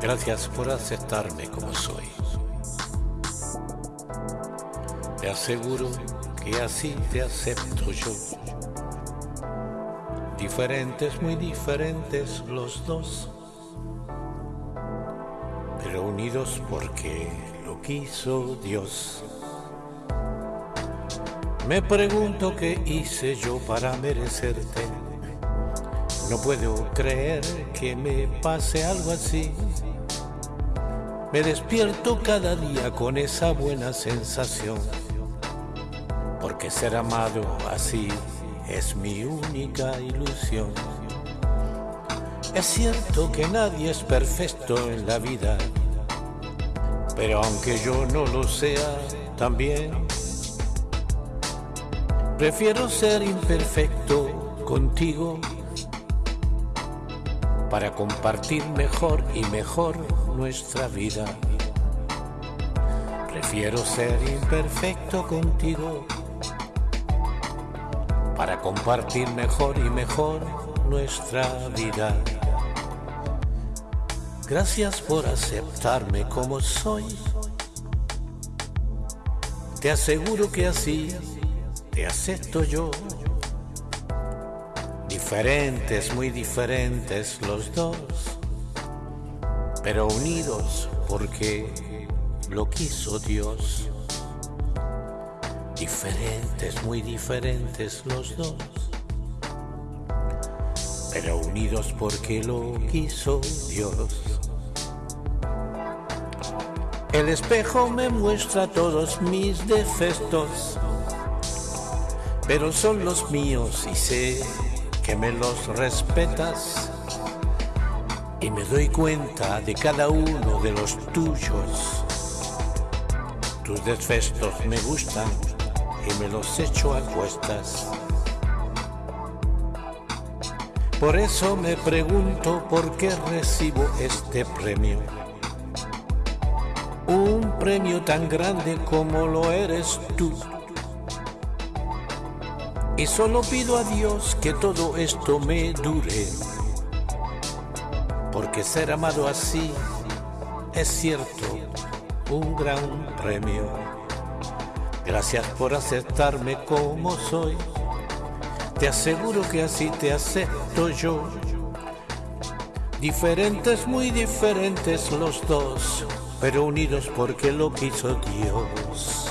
Gracias por aceptarme como soy. Te aseguro que así te acepto yo. Diferentes, muy diferentes los dos, pero unidos porque lo quiso Dios. Me pregunto qué hice yo para merecerte. No puedo creer que me pase algo así. Me despierto cada día con esa buena sensación, porque ser amado así es mi única ilusión. Es cierto que nadie es perfecto en la vida, pero aunque yo no lo sea, también prefiero ser imperfecto contigo para compartir mejor y mejor nuestra vida. Prefiero ser imperfecto contigo para compartir mejor y mejor nuestra vida. Gracias por aceptarme como soy. Te aseguro que así te acepto yo. Diferentes, muy diferentes los dos, pero unidos porque lo quiso Dios. Diferentes, muy diferentes los dos, pero unidos porque lo quiso Dios. El espejo me muestra todos mis defectos, pero son los míos y sé que me los respetas y me doy cuenta de cada uno de los tuyos. Tus defectos me gustan y me los echo a cuestas. Por eso me pregunto por qué recibo este premio. Un premio tan grande como lo eres tú. Y solo pido a Dios que todo esto me dure. Porque ser amado así es cierto un gran premio. Gracias por aceptarme como soy. Te aseguro que así te acepto yo. Diferentes, muy diferentes los dos, pero unidos porque lo quiso Dios.